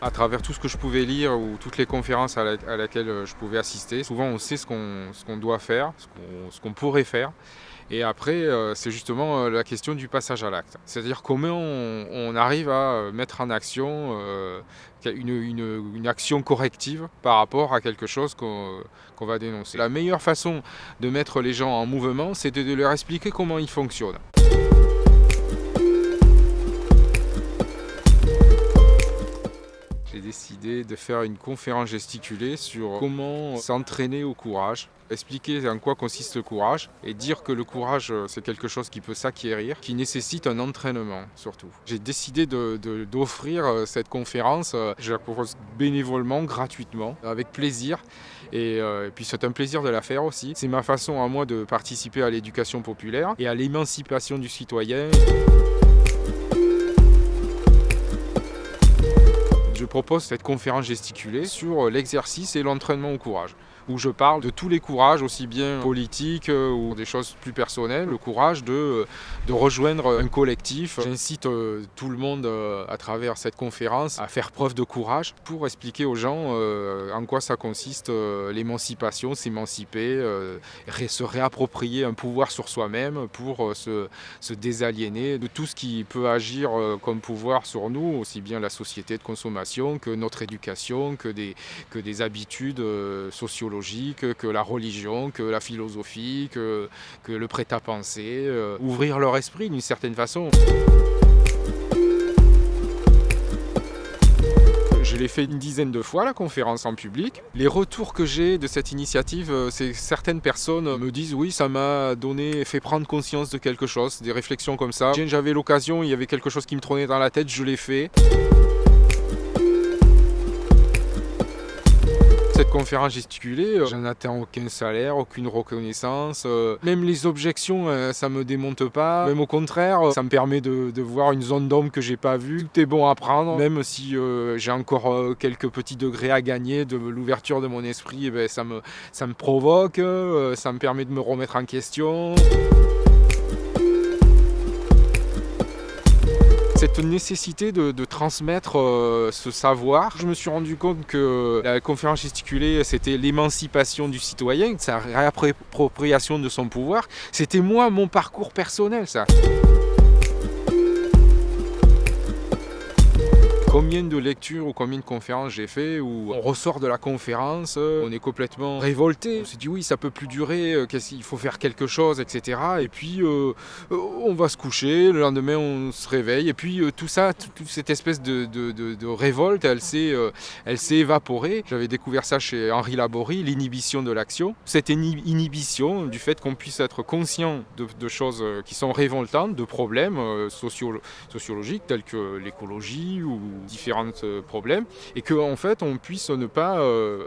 À travers tout ce que je pouvais lire ou toutes les conférences à, laquelle je pouvais assister, souvent on sait ce qu'on doit faire, ce qu'on pourrait faire. Et après, euh, c'est justement euh, la question du passage à l'acte. C'est-à-dire comment on, arrive à euh, mettre en action une, action corrective par rapport à quelque chose qu'on va dénoncer. La meilleure façon de mettre les gens en mouvement, c'est de leur expliquer comment ils fonctionnent. J'ai décidé de faire une conférence gesticulée sur comment s'entraîner au courage, expliquer en quoi consiste le courage et dire que le courage euh, c'est quelque chose qui peut s'acquérir, qui nécessite un entraînement surtout. J'ai décidé d'offrir de, cette conférence, euh, je la propose bénévolement, gratuitement, avec plaisir euh, et puis c'est un plaisir de la faire aussi. C'est ma façon à moi de participer à l'éducation populaire et à l'émancipation du citoyen. Je propose cette conférence gesticulée sur l'exercice et l'entraînement au courage où je parle de tous les courages, aussi bien politiques euh, ou des choses plus personnelles, le courage de, euh, rejoindre un collectif. J'incite euh, tout le monde à travers cette conférence à faire preuve de courage pour expliquer aux gens en quoi ça consiste l'émancipation, s'émanciper, se réapproprier un pouvoir sur soi-même pour se, se, désaliéner de tout ce qui peut agir comme pouvoir sur nous, aussi bien la société de consommation que notre éducation, que des, que des habitudes sociologiques que la religion, que la philosophie, que, que le prêt-à-penser, euh, ouvrir leur esprit d'une certaine façon. Je l'ai fait une dizaine de fois, la conférence en public. Les retours que j'ai de cette initiative, euh, c'est certaines personnes me disent oui, ça m'a donné, fait prendre conscience de quelque chose, des réflexions comme ça. J'avais l'occasion, il y avait quelque chose qui me trônait dans la tête, je l'ai fait. Cette conférence gesticulée, euh, j'en attends aucun salaire, aucune reconnaissance. Euh, même les objections, euh, ça me démonte pas. Même au contraire, ça me permet de, voir une zone d'ombre que j'ai pas vue. Tout est bon à prendre, même si j'ai encore quelques petits degrés à gagner de l'ouverture de mon esprit, eh ben, ça, me, ça me provoque, ça me permet de me remettre en question. Cette nécessité de, transmettre euh, ce savoir. Je me suis rendu compte que la conférence gesticulée, c'était l'émancipation du citoyen, sa réappropriation de son pouvoir. C'était moi, mon parcours personnel, ça. Combien de lectures ou combien de conférences j'ai fait où on ressort de la conférence, euh, on est complètement révolté. On se dit oui, ça peut plus durer, euh, il faut faire quelque chose, etc. Et puis euh, on va se coucher, le lendemain on se réveille. Et puis tout ça, toute cette espèce de, révolte, elle s'est évaporée. J'avais découvert ça chez Henri Laborie, l'inhibition de l'action. Cette inhibition du fait qu'on puisse être conscient de, choses qui sont révoltantes, de problèmes sociologiques tels que l'écologie ou différents euh, problèmes et qu'en en fait on puisse ne pas euh,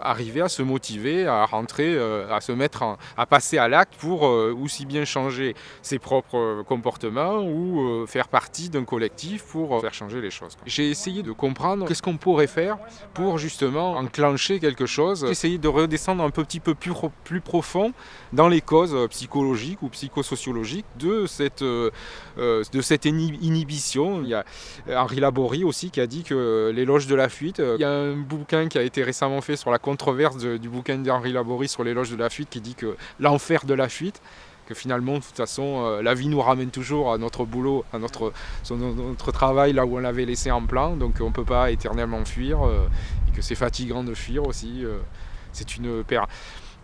arriver à se motiver, à rentrer, euh, à se mettre, à passer à l'acte pour aussi bien changer ses propres comportements ou faire partie d'un collectif pour faire changer les choses. J'ai essayé de comprendre qu'est-ce qu'on pourrait faire pour justement enclencher quelque chose, essayer de redescendre un petit peu plus, plus profond dans les causes psychologiques ou psychosociologiques de cette, de cette inhibition. Il y a Henri Laborie aussi qui a dit que l'éloge de la fuite, euh, il y a un bouquin qui a été récemment fait sur la controverse du bouquin d'Henri Laborie sur l'éloge de la fuite qui dit que l'enfer de la fuite, que finalement, de toute façon, euh, la vie nous ramène toujours à notre boulot, à notre, notre travail là où on l'avait laissé en plan, donc on ne peut pas éternellement fuir, euh, et que c'est fatigant de fuir aussi. c'est une paire.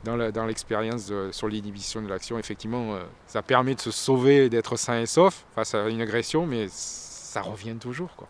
Dans l'expérience sur l'inhibition de l'action, effectivement, ça permet de se sauver, d'être sain et sauf face à une agression, mais ça revient toujours. Quoi.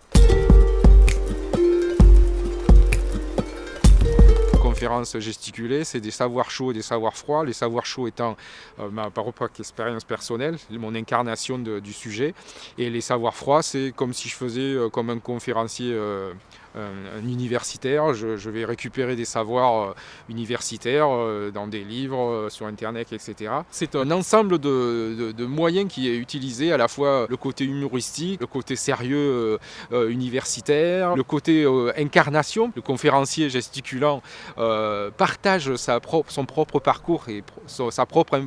conférence gesticulée, c'est des savoirs chauds et des savoirs froids. Les savoirs chauds étant euh, ma propre expérience personnelle, mon incarnation du sujet. Et les savoirs froids, c'est comme si je faisais euh, comme un conférencier euh, un, universitaire, je, vais récupérer des savoirs euh, universitaires euh, dans des livres, euh, sur Internet, etc. C'est un ensemble de, moyens qui est utilisé, à la fois le côté humoristique, le côté sérieux universitaire, le côté incarnation. Le conférencier gesticulant partage sa propre, son propre parcours et sa propre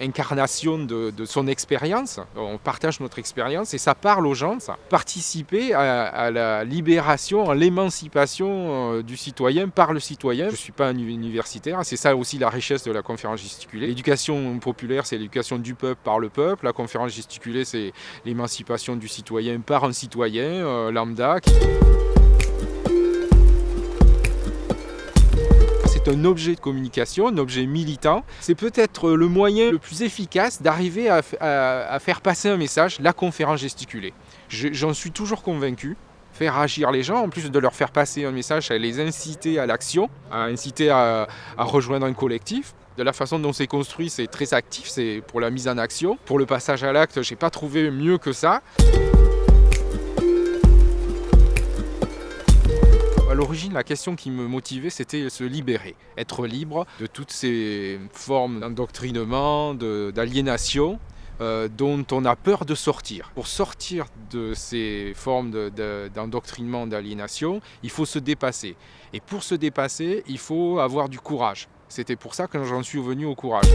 incarnation de, son expérience. On partage notre expérience et ça parle aux gens, ça. Participer à, la libération, à l'émancipation du citoyen par le citoyen. Je ne suis pas un universitaire, c'est ça aussi la richesse de la conférence gesticulée. L'éducation populaire, c'est l'éducation du peuple par le peuple. La conférence gesticulée, c'est l'émancipation du citoyen par un citoyen lambda. Un objet de communication, un objet militant. C'est peut-être le moyen le plus efficace d'arriver à, faire passer un message, la conférence gesticulée. J'en suis toujours convaincu faire agir les gens, en plus de leur faire passer un message, à les inciter à l'action, à inciter à, à, rejoindre un collectif. De la façon dont c'est construit, c'est très actif, c'est pour la mise en action. Pour le passage à l'acte, j'ai pas trouvé mieux que ça. L'origine, la question qui me motivait, c'était se libérer, être libre de toutes ces formes d'endoctrinement, d'aliénation, euh, dont on a peur de sortir. Pour sortir de ces formes d'endoctrinement, d'aliénation, il faut se dépasser. Et pour se dépasser, il faut avoir du courage. C'était pour ça que j'en suis venu au courage.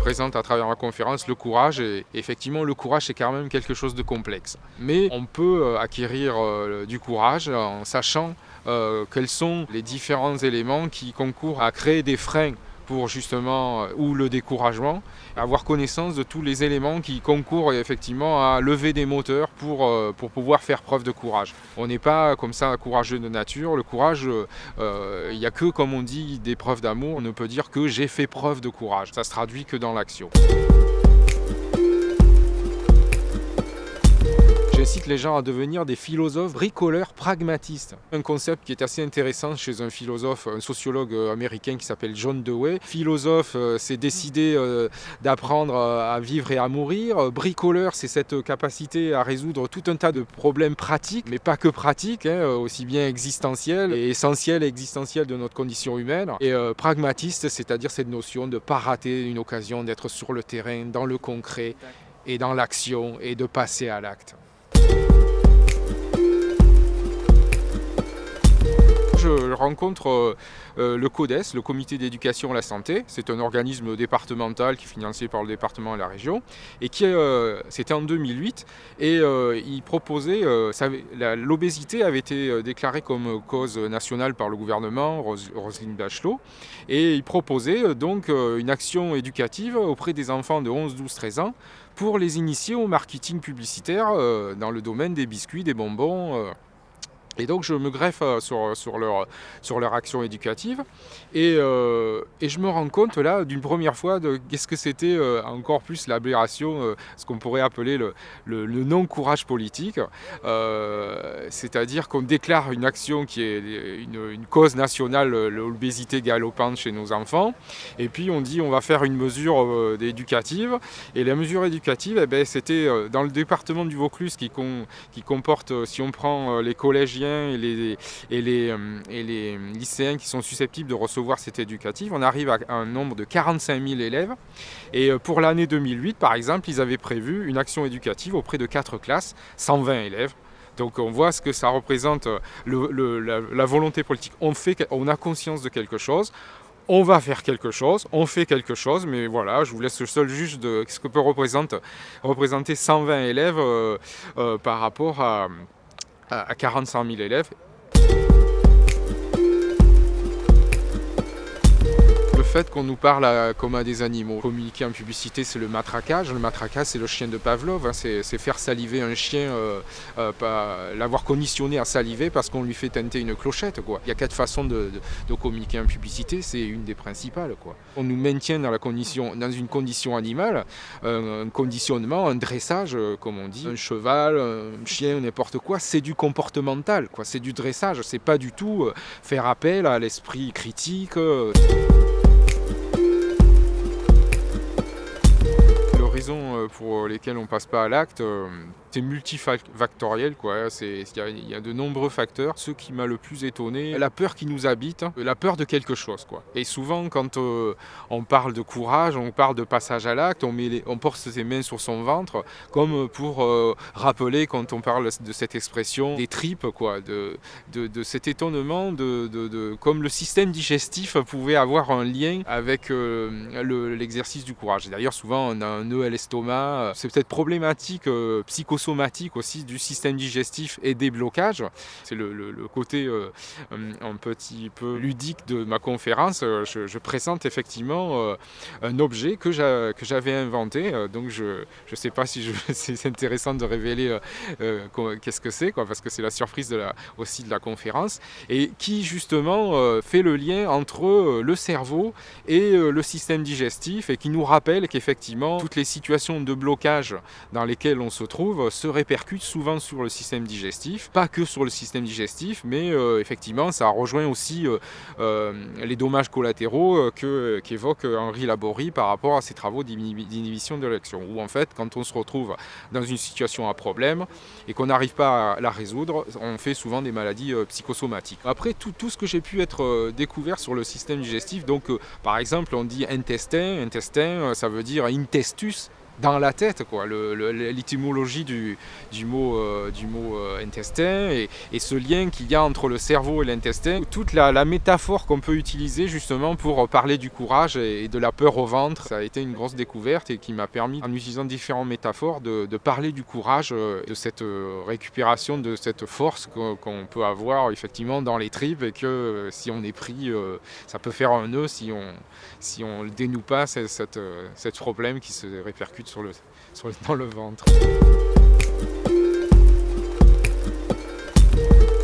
Présente à travers ma conférence le courage. Et effectivement, le courage, c'est quand même quelque chose de complexe. Mais on peut euh, acquérir euh, du courage en sachant euh, quels sont les différents éléments qui concourent à créer des freins pour justement, euh, ou le découragement, avoir connaissance de tous les éléments qui concourent effectivement à lever des moteurs pour, euh, pour pouvoir faire preuve de courage. On n'est pas comme ça courageux de nature, le courage, euh, il n'y a que, comme on dit, des preuves d'amour, on ne peut dire que j'ai fait preuve de courage, ça se traduit que dans l'action. J'incite les gens à devenir des philosophes bricoleurs pragmatistes. Un concept qui est assez intéressant chez un philosophe, un sociologue euh, américain qui s'appelle John Dewey. Philosophe, euh, c'est décider euh, d'apprendre à vivre et à mourir. Bricoleur, c'est cette capacité à résoudre tout un tas de problèmes pratiques, mais pas que pratiques, hein, aussi bien existentiels et essentiels et existentiels de notre condition humaine. Et pragmatiste, c'est-à-dire cette notion de ne pas rater une occasion d'être sur le terrain, dans le concret et dans l'action et de passer à l'acte. Je rencontre euh, euh, le CODES, le Comité d'éducation à la santé. C'est un organisme départemental qui est financé par le département et la région. Et qui, euh, c'était en 2008. Et il proposait, l'obésité avait été déclarée comme cause nationale par le gouvernement, Roselyne Bachelot. Et il proposait donc une action éducative auprès des enfants de 11, 12, 13 ans pour les initier au marketing publicitaire dans le domaine des biscuits, des bonbons. Et donc je me greffe euh, sur, sur, leur, sur leur action éducative et, euh, et je me rends compte là d'une première fois de qu'est-ce que c'était euh, encore plus l'aberration, ce qu'on pourrait appeler le, le, non-courage politique. C'est-à-dire qu'on déclare une action qui est une, cause nationale, l'obésité galopante chez nos enfants, et puis on dit on va faire une mesure éducative. Et la mesure éducative, eh ben, c'était dans le département du Vaucluse qui, qui comporte, si on prend les et les, et, les, euh, et les lycéens qui sont susceptibles de recevoir cette éducative. On arrive à un nombre de 45 000 élèves. Et euh, pour l'année 2008, par exemple, ils avaient prévu une action éducative auprès de 4 classes, 120 élèves. Donc on voit ce que ça représente, euh, la, volonté politique. On, fait, on a conscience de quelque chose, on va faire quelque chose, on fait quelque chose, mais voilà, je vous laisse le seul juge de ce que peut représenter, représenter 120 élèves par rapport à à 45 000 élèves fait qu'on nous parle comme à des animaux. Communiquer en publicité, c'est le matraquage. Le matraquage, c'est le chien de Pavlov. Hein. C'est faire saliver un chien, euh, euh, l'avoir conditionné à saliver parce qu'on lui fait tenter une clochette. Il y a quatre façons de, communiquer en publicité, c'est une des principales. On nous maintient dans, la condition, dans une condition animale, un, conditionnement, un dressage, euh, comme on dit. Un cheval, un chien, n'importe quoi, c'est du comportemental. C'est du dressage, c'est pas du tout faire appel à l'esprit critique. Euh, pour lesquelles on passe pas à l'acte, euh, C'est multifactoriel, quoi. Il y, a de nombreux facteurs. Ce qui m'a le plus étonné, la peur qui nous habite, la peur de quelque chose, quoi. Et souvent, quand euh, on parle de courage, on parle de passage à l'acte, on, on porte ses mains sur son ventre, comme pour euh, rappeler, quand on parle de cette expression, des tripes, quoi, de, de, cet étonnement, de, de, comme le système digestif pouvait avoir un lien avec euh, l'exercice du courage. D'ailleurs, souvent, on a un nœud à l'estomac. C'est peut-être problématique psychosomatique aussi du système digestif et des blocages. C'est le, côté un petit peu ludique de ma conférence. Je, présente effectivement un objet que j'avais inventé. donc, je ne sais pas si c'est intéressant de révéler qu'est-ce que c'est, parce que c'est la surprise aussi de la conférence, et qui justement fait le lien entre le cerveau et le système digestif, et qui nous rappelle qu'effectivement, toutes les situations de blocage dans lesquelles on se trouve se répercutent souvent sur le système digestif, pas que sur le système digestif, mais effectivement, ça rejoint aussi les dommages collatéraux qu'évoque Henri Laborie par rapport à ses travaux d'inhibition de l'action, où en fait, quand on se retrouve dans une situation à problème et qu'on n'arrive pas à la résoudre, on fait souvent des maladies euh, psychosomatiques. Après, tout, tout ce que j'ai pu être euh, découvert sur le système digestif, donc euh, par exemple, on dit intestin, intestin, ça veut dire intestus, dans la tête, quoi, l'étymologie du, du, mot, euh, du mot euh, intestin et, ce lien qu'il y a entre le cerveau et l'intestin, toute la, métaphore qu'on peut utiliser justement pour parler du courage et, de la peur au ventre, ça a été une grosse découverte et qui m'a permis, en utilisant différentes métaphores, de, parler du courage, euh, de cette récupération, de cette force qu'on peut avoir effectivement dans les tripes et que si on est pris, ça peut faire un nœud si on si on dénoue pas ce problème qui se répercute sur le, dans le ventre.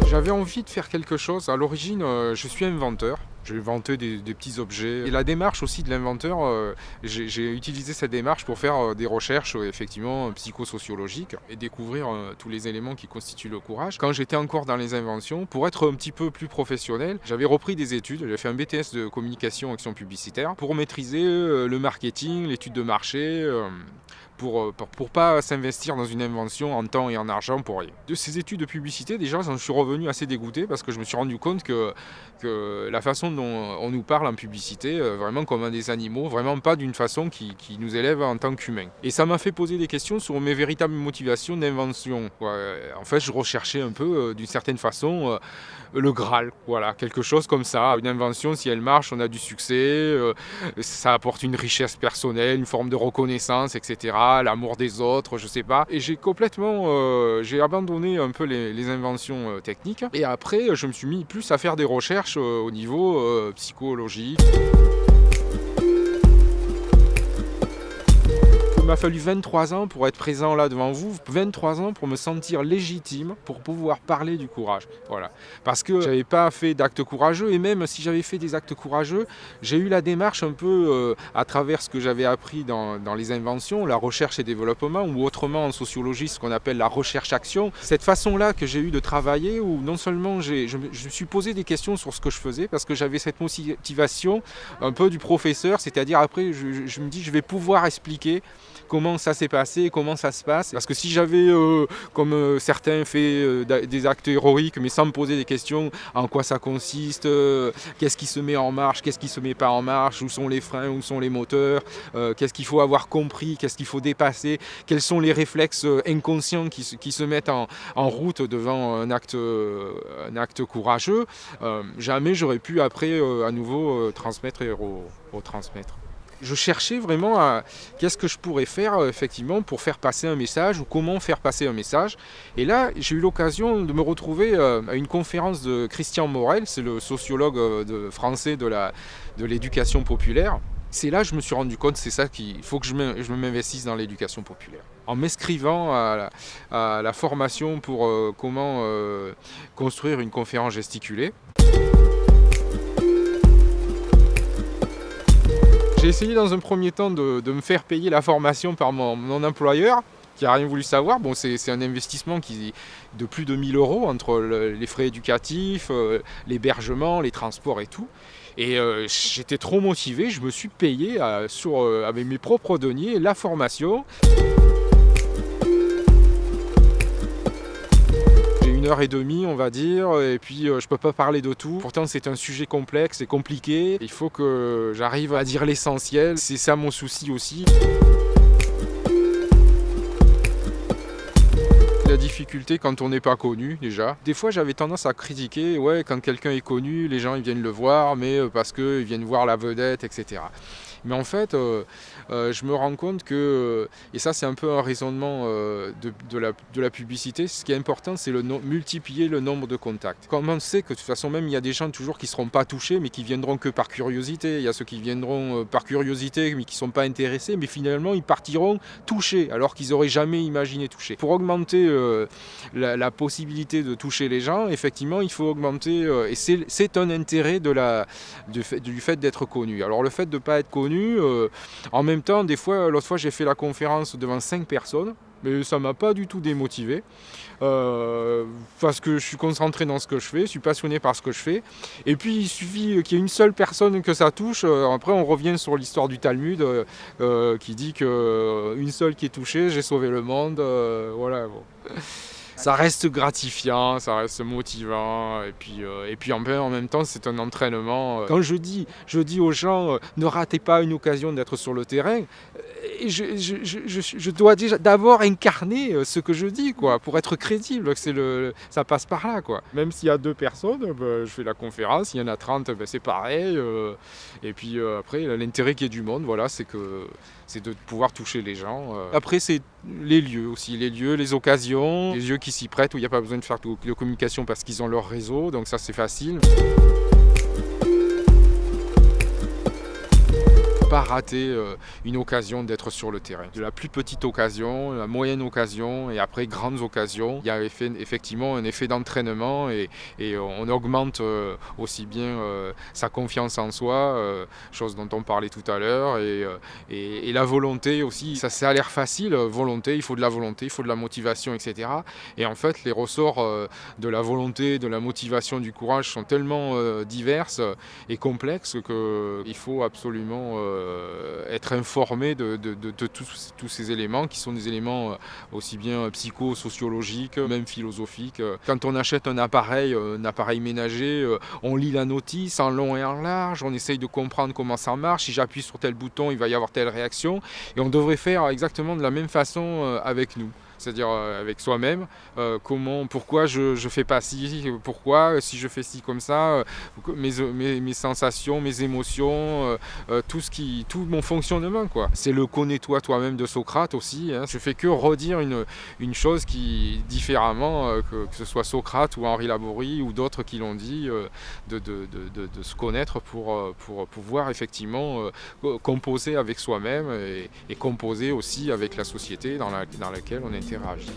J'avais envie de faire quelque chose. À l'origine, euh, je suis inventeur. J'ai inventé des, petits objets. Et la démarche aussi de l'inventeur, euh, j'ai utilisé cette démarche pour faire euh, des recherches effectivement psychosociologiques et découvrir tous les éléments qui constituent le courage. Quand j'étais encore dans les inventions, pour être un petit peu plus professionnel, j'avais repris des études. J'ai fait un BTS de communication action publicitaire pour maîtriser le marketing, l'étude de marché pour, euh, pour, pour pas s'investir dans une invention en temps et en argent pour rien. De ces études de publicité, déjà, j'en suis revenu assez dégoûté parce que je me suis rendu compte que, la façon dont on nous parle en publicité, euh, vraiment comme des animaux, vraiment pas d'une façon qui, qui, nous élève en tant qu'humains. Et ça m'a fait poser des questions sur mes véritables motivations d'invention. En fait, je recherchais un peu, euh, d'une certaine façon, le Graal, voilà, quelque chose comme ça. Une invention, si elle marche, on a du succès, ça apporte une richesse personnelle, une forme de reconnaissance, etc l'amour des autres, je sais pas. Et j'ai complètement, euh, j'ai abandonné un peu les, inventions euh, techniques. Et après, je me suis mis plus à faire des recherches euh, au niveau psychologique. M'a fallu 23 ans pour être présent là devant vous, 23 ans pour me sentir légitime, pour pouvoir parler du courage. Voilà. Parce que j'avais pas fait d'actes courageux, et même si j'avais fait des actes courageux, j'ai eu la démarche un peu euh, à travers ce que j'avais appris dans, les inventions, la recherche et développement, ou autrement en sociologie, ce qu'on appelle la recherche-action. Cette façon-là que j'ai eu de travailler, où non seulement je, je me suis posé des questions sur ce que je faisais, parce que j'avais cette motivation un peu du professeur, c'est-à-dire après, je me dis, je vais pouvoir expliquer comment ça s'est passé, comment ça se passe. Parce que si j'avais, euh, comme euh, certains, fait euh, des actes héroïques, mais sans me poser des questions, en quoi ça consiste, qu'est-ce qui se met en marche, qu'est-ce qui se met pas en marche, où sont les freins, où sont les moteurs, qu'est-ce qu'il faut avoir compris, qu'est-ce qu'il faut dépasser, quels sont les réflexes inconscients qui, se mettent en, route devant un acte, un acte courageux, jamais j'aurais pu après à nouveau transmettre et retransmettre je cherchais vraiment à qu'est-ce que je pourrais faire euh, effectivement pour faire passer un message ou comment faire passer un message. Et là, j'ai eu l'occasion de me retrouver euh, à une conférence de Christian Morel, c'est le sociologue euh, français de l'éducation populaire. C'est là que je me suis rendu compte, c'est ça qu'il faut que je m'investisse dans l'éducation populaire. En m'inscrivant à, la formation pour comment construire une conférence gesticulée, J'ai essayé dans un premier temps de, me faire payer la formation par mon, employeur qui n'a rien voulu savoir. Bon, c'est un investissement de plus de 1000 euros entre les frais éducatifs, euh, l'hébergement, les transports et tout. Et euh, j'étais trop motivé, je me suis payé euh, sur, avec mes propres deniers la formation. Heure et demie, on va dire, et puis je peux pas parler de tout. Pourtant, c'est un sujet complexe et compliqué. Il faut que j'arrive à dire l'essentiel. C'est ça mon souci aussi. La difficulté quand on n'est pas connu déjà. Des fois j'avais tendance à critiquer, ouais quand quelqu'un est connu, les gens ils viennent le voir, mais parce qu'ils viennent voir la vedette, etc. Mais en fait, euh, euh, je me rends compte que, euh, et ça c'est un peu un raisonnement de, la, de, la, publicité, ce qui est important c'est le multiplier le nombre de contacts. Comme on sait que de toute façon même il y a des gens toujours qui ne seront pas touchés mais qui viendront que par curiosité, il y a ceux qui viendront par curiosité mais qui ne sont pas intéressés, mais finalement ils partiront touchés alors qu'ils n'auraient jamais imaginé toucher. Pour augmenter la, possibilité de toucher les gens, effectivement il faut augmenter, et c'est un intérêt de la, du fait d'être connu. Alors le fait de ne pas être connu, euh, en même temps, des fois, l'autre fois j'ai fait la conférence devant 5 personnes, mais ça m'a pas du tout démotivé. Euh, parce que je suis concentré dans ce que je fais, je suis passionné par ce que je fais. Et puis il suffit qu'il y ait une seule personne que ça touche. Euh, après on revient sur l'histoire du Talmud qui dit qu'une seule qui est touchée, j'ai sauvé le monde. voilà. Ça reste gratifiant, ça reste motivant, et puis, euh, en, même temps c'est un entraînement. Quand je dis, je dis aux gens, euh, ne ratez pas une occasion d'être sur le terrain, euh, je, je, je, dois déjà d'abord incarner ce que je dis, quoi, pour être crédible, le, ça passe par là. Quoi. Même s'il y a deux personnes, ben, je fais la conférence, il y en a 30, ben, c'est pareil. et puis après, l'intérêt qui est du monde, voilà, c'est que c'est de pouvoir toucher les gens. Après, c'est les lieux aussi, les lieux, les occasions, les lieux qui s'y prêtent où il n'y a pas besoin de faire de communication parce qu'ils ont leur réseau, donc ça c'est facile. Rater euh, une occasion d'être sur le terrain. De la plus petite occasion, la moyenne occasion et après grandes occasions, il y a effectivement un effet d'entraînement et, on augmente euh, aussi bien euh, sa confiance en soi, chose dont on parlait tout à l'heure, et, la volonté aussi. Ça, ça a l'air facile, volonté, il faut de la volonté, il faut de la motivation, etc. Et en fait, les ressorts de la volonté, de la motivation, du courage sont tellement diverses et complexes qu'il faut absolument être informé de, tous, ces éléments qui sont des éléments euh, aussi bien psychosociologiques, même philosophiques. Quand on achète un appareil, un appareil ménager, on lit la notice en long et en large, on essaye de comprendre comment ça marche. Si j'appuie sur tel bouton, il va y avoir telle réaction. Et on devrait faire exactement de la même façon euh, avec nous c'est-à-dire euh, avec soi-même, euh, comment, pourquoi je ne fais pas ci, pourquoi si je fais ci comme ça, euh, mes, mes, sensations, mes émotions, tout, ce qui, tout mon fonctionnement. C'est le connais-toi toi-même de Socrate aussi. Hein. Je fais que redire une, une chose qui, différemment, que, ce soit Socrate ou Henri Laborie ou d'autres qui l'ont dit, de, de, de, de, se connaître pour, pour pouvoir effectivement composer avec soi-même et, et, composer aussi avec la société dans, la, dans laquelle on est ferragem.